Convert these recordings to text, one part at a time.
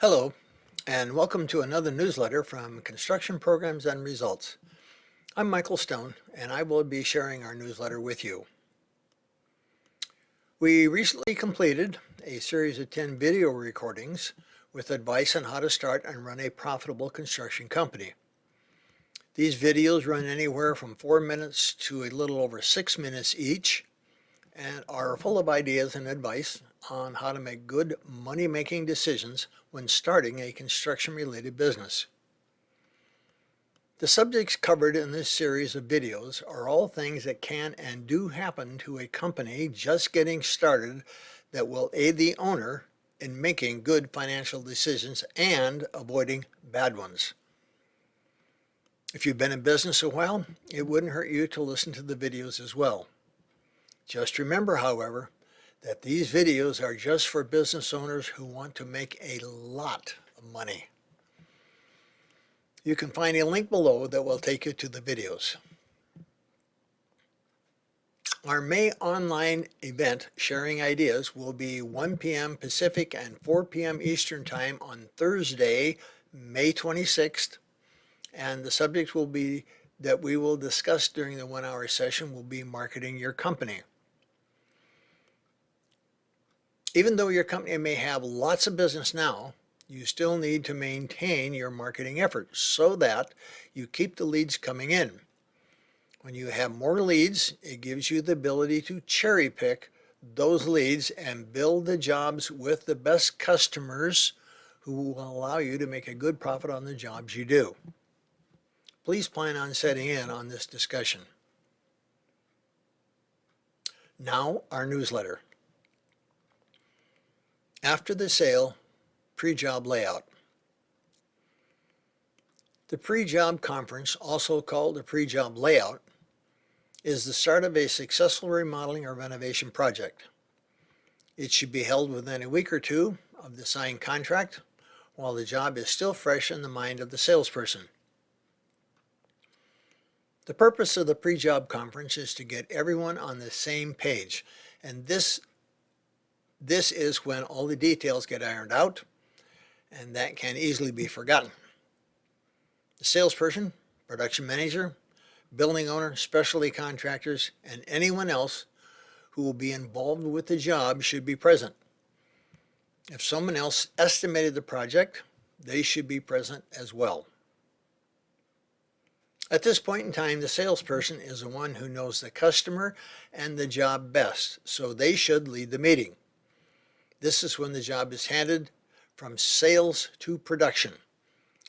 Hello, and welcome to another newsletter from Construction Programs and Results. I'm Michael Stone, and I will be sharing our newsletter with you. We recently completed a series of 10 video recordings with advice on how to start and run a profitable construction company. These videos run anywhere from 4 minutes to a little over 6 minutes each and are full of ideas and advice on how to make good money-making decisions when starting a construction-related business. The subjects covered in this series of videos are all things that can and do happen to a company just getting started that will aid the owner in making good financial decisions and avoiding bad ones. If you've been in business a while, it wouldn't hurt you to listen to the videos as well. Just remember, however, that these videos are just for business owners who want to make a lot of money. You can find a link below that will take you to the videos. Our May online event, Sharing Ideas, will be 1 p.m. Pacific and 4 p.m. Eastern Time on Thursday, May 26th. And the subject will be that we will discuss during the one hour session will be marketing your company. Even though your company may have lots of business now, you still need to maintain your marketing efforts so that you keep the leads coming in. When you have more leads, it gives you the ability to cherry pick those leads and build the jobs with the best customers who will allow you to make a good profit on the jobs you do. Please plan on setting in on this discussion. Now our newsletter. After the sale, pre-job layout. The pre-job conference, also called the pre-job layout, is the start of a successful remodeling or renovation project. It should be held within a week or two of the signed contract while the job is still fresh in the mind of the salesperson. The purpose of the pre-job conference is to get everyone on the same page and this this is when all the details get ironed out and that can easily be forgotten. The salesperson, production manager, building owner, specialty contractors, and anyone else who will be involved with the job should be present. If someone else estimated the project, they should be present as well. At this point in time, the salesperson is the one who knows the customer and the job best, so they should lead the meeting. This is when the job is handed from sales to production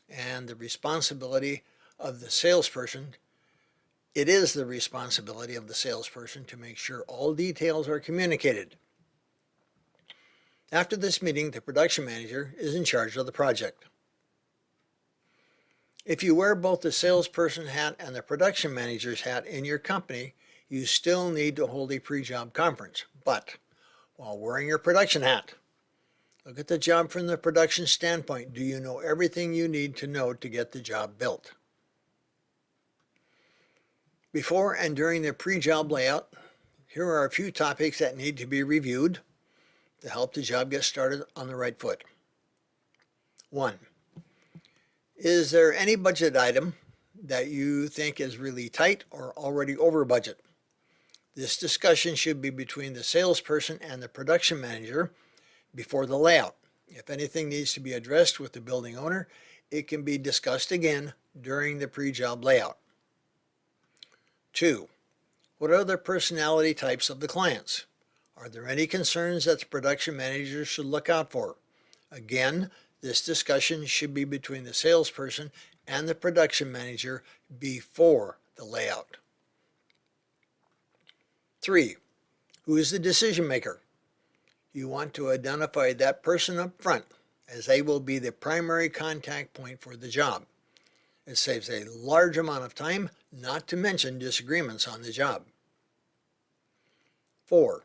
and the responsibility of the salesperson it is the responsibility of the salesperson to make sure all details are communicated. After this meeting, the production manager is in charge of the project. If you wear both the salesperson hat and the production manager's hat in your company, you still need to hold a pre-job conference. But while wearing your production hat. Look at the job from the production standpoint. Do you know everything you need to know to get the job built? Before and during the pre-job layout, here are a few topics that need to be reviewed to help the job get started on the right foot. One, is there any budget item that you think is really tight or already over budget? This discussion should be between the salesperson and the production manager before the layout. If anything needs to be addressed with the building owner, it can be discussed again during the pre-job layout. Two, what are the personality types of the clients? Are there any concerns that the production manager should look out for? Again, this discussion should be between the salesperson and the production manager before the layout. Three, who is the decision maker? You want to identify that person up front as they will be the primary contact point for the job. It saves a large amount of time, not to mention disagreements on the job. Four,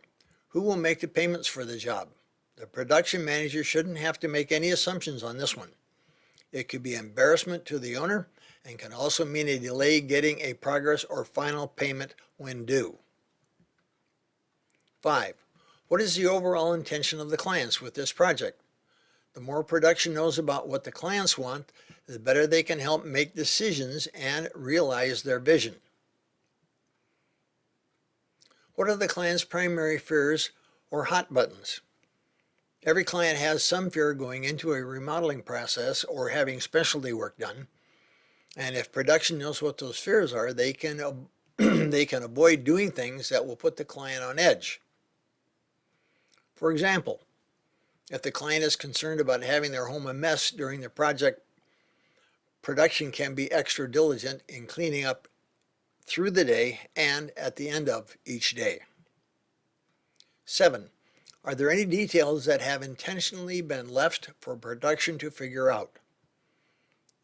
who will make the payments for the job? The production manager shouldn't have to make any assumptions on this one. It could be embarrassment to the owner and can also mean a delay getting a progress or final payment when due. Five, what is the overall intention of the clients with this project? The more production knows about what the clients want, the better they can help make decisions and realize their vision. What are the client's primary fears or hot buttons? Every client has some fear going into a remodeling process or having specialty work done. And if production knows what those fears are, they can, they can avoid doing things that will put the client on edge. For example, if the client is concerned about having their home a mess during the project, production can be extra diligent in cleaning up through the day and at the end of each day. 7. Are there any details that have intentionally been left for production to figure out?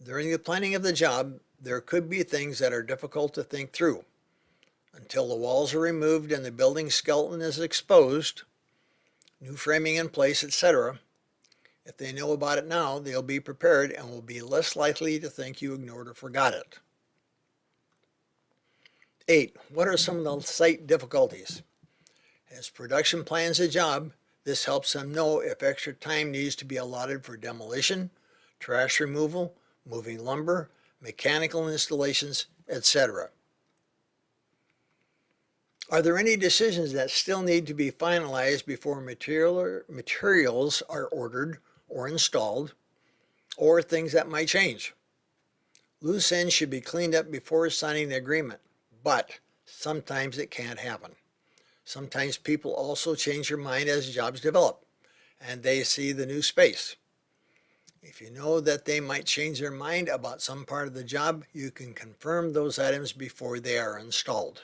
During the planning of the job, there could be things that are difficult to think through. Until the walls are removed and the building skeleton is exposed, new framing in place, etc., if they know about it now, they'll be prepared and will be less likely to think you ignored or forgot it. 8. What are some of the site difficulties? As production plans a job, this helps them know if extra time needs to be allotted for demolition, trash removal, moving lumber, mechanical installations, etc. Are there any decisions that still need to be finalized before material, materials are ordered or installed, or things that might change? Loose ends should be cleaned up before signing the agreement but sometimes it can't happen. Sometimes people also change their mind as jobs develop and they see the new space. If you know that they might change their mind about some part of the job, you can confirm those items before they are installed.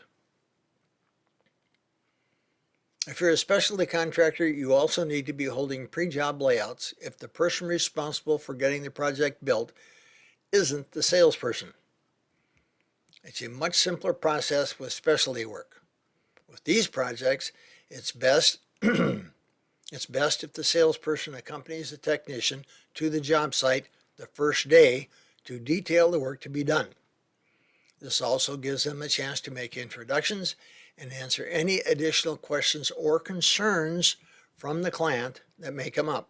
If you're a specialty contractor, you also need to be holding pre-job layouts if the person responsible for getting the project built isn't the salesperson. It's a much simpler process with specialty work. With these projects, it's best it's best if the salesperson accompanies the technician to the job site the first day to detail the work to be done. This also gives them a chance to make introductions and answer any additional questions or concerns from the client that may come up.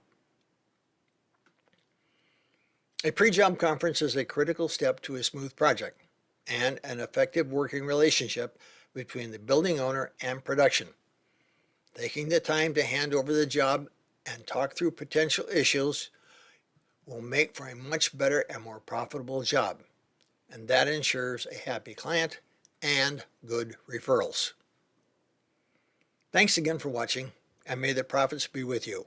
A pre-job conference is a critical step to a smooth project and an effective working relationship between the building owner and production. Taking the time to hand over the job and talk through potential issues will make for a much better and more profitable job. And that ensures a happy client and good referrals. Thanks again for watching and may the profits be with you.